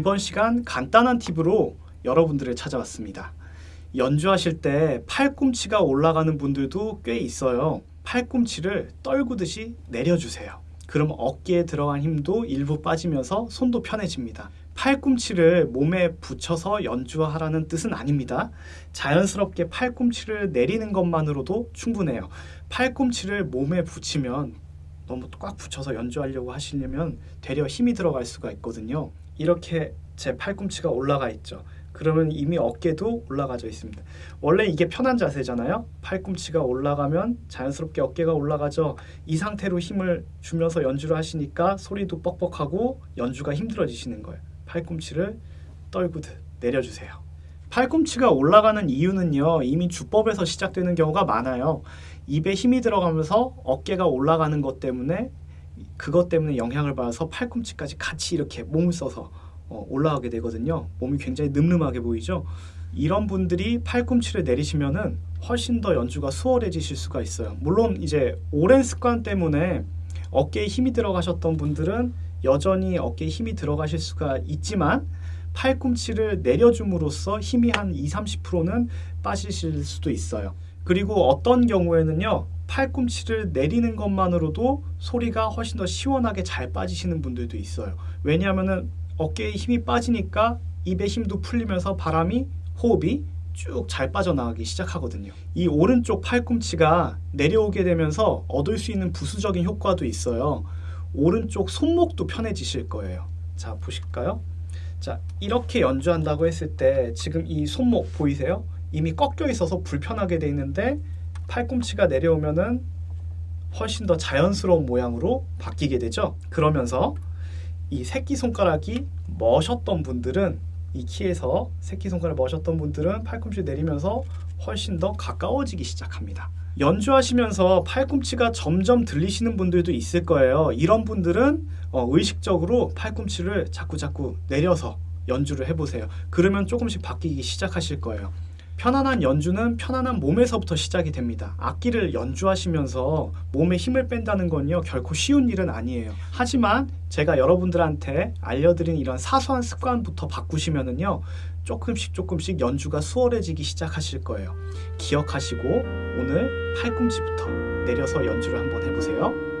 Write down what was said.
이번 시간 간단한 팁으로 여러분들을 찾아왔습니다. 연주하실 때 팔꿈치가 올라가는 분들도 꽤 있어요. 팔꿈치를 떨구듯이 내려주세요. 그럼 어깨에 들어간 힘도 일부 빠지면서 손도 편해집니다. 팔꿈치를 몸에 붙여서 연주하라는 뜻은 아닙니다. 자연스럽게 팔꿈치를 내리는 것만으로도 충분해요. 팔꿈치를 몸에 붙이면 너무 꽉 붙여서 연주하려고 하시려면 되려 힘이 들어갈 수가 있거든요. 이렇게 제 팔꿈치가 올라가 있죠. 그러면 이미 어깨도 올라가져 있습니다. 원래 이게 편한 자세잖아요. 팔꿈치가 올라가면 자연스럽게 어깨가 올라가죠. 이 상태로 힘을 주면서 연주를 하시니까 소리도 뻑뻑하고 연주가 힘들어지시는 거예요. 팔꿈치를 떨구듯 내려주세요. 팔꿈치가 올라가는 이유는요. 이미 주법에서 시작되는 경우가 많아요. 입에 힘이 들어가면서 어깨가 올라가는 것 때문에 그것 때문에 영향을 받아서 팔꿈치까지 같이 이렇게 몸을 써서 어, 올라가게 되거든요. 몸이 굉장히 늠름하게 보이죠. 이런 분들이 팔꿈치를 내리시면은 훨씬 더 연주가 수월해지실 수가 있어요. 물론 이제 오랜 습관 때문에 어깨에 힘이 들어가셨던 분들은 여전히 어깨에 힘이 들어가실 수가 있지만 팔꿈치를 내려줌으로써 힘이 한 2, 30%는 빠지실 수도 있어요. 그리고 어떤 경우에는요. 팔꿈치를 내리는 것만으로도 소리가 훨씬 더 시원하게 잘 빠지시는 분들도 있어요. 왜냐하면 어깨에 힘이 빠지니까 입에 힘도 풀리면서 바람이 호흡이 쭉 잘 빠져나가기 시작하거든요. 이 오른쪽 팔꿈치가 내려오게 되면서 얻을 수 있는 부수적인 효과도 있어요. 오른쪽 손목도 편해지실 거예요. 자, 보실까요? 자, 이렇게 연주한다고 했을 때 지금 이 손목 보이세요? 이미 꺾여 있어서 불편하게 돼 있는데 팔꿈치가 내려오면은 훨씬 더 자연스러운 모양으로 바뀌게 되죠. 그러면서 이 새끼손가락이 머셨던 분들은 이 키에서 새끼손가락 머셨던 분들은 팔꿈치 내리면서 훨씬 더 가까워지기 시작합니다. 연주하시면서 팔꿈치가 점점 들리시는 분들도 있을 거예요. 이런 분들은 어, 의식적으로 팔꿈치를 자꾸자꾸 내려서 연주를 해보세요. 그러면 조금씩 바뀌기 시작하실 거예요. 편안한 연주는 편안한 몸에서부터 시작이 됩니다. 악기를 연주하시면서 몸에 힘을 뺀다는 건요 결코 쉬운 일은 아니에요. 하지만 제가 여러분들한테 알려드린 이런 사소한 습관부터 바꾸시면은요 조금씩 조금씩 연주가 수월해지기 시작하실 거예요. 기억하시고 오늘 팔꿈치부터 내려서 연주를 한번 해보세요.